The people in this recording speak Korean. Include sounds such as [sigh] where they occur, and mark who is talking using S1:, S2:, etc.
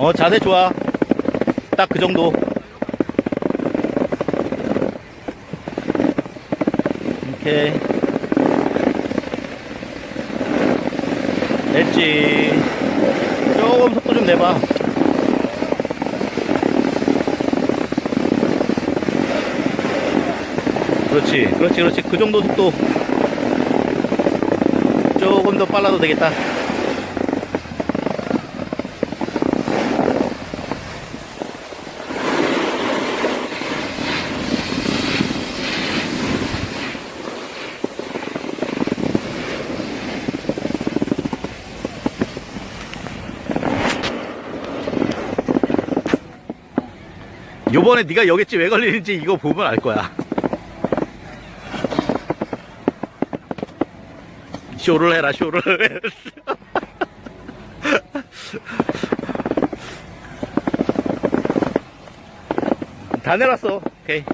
S1: 어 자세 좋아. 딱 그 정도. 오케이. 됐지. 조금 속도 좀 내봐. 그렇지 그렇지 그렇지. 그 정도 속도. 조금 더 빨라도 되겠다 요번에 네가 여겠지 왜 걸리는지 이거 보면 알 거야. 쇼를 해라 쇼를. [laughs] 다 내놨어. 오케이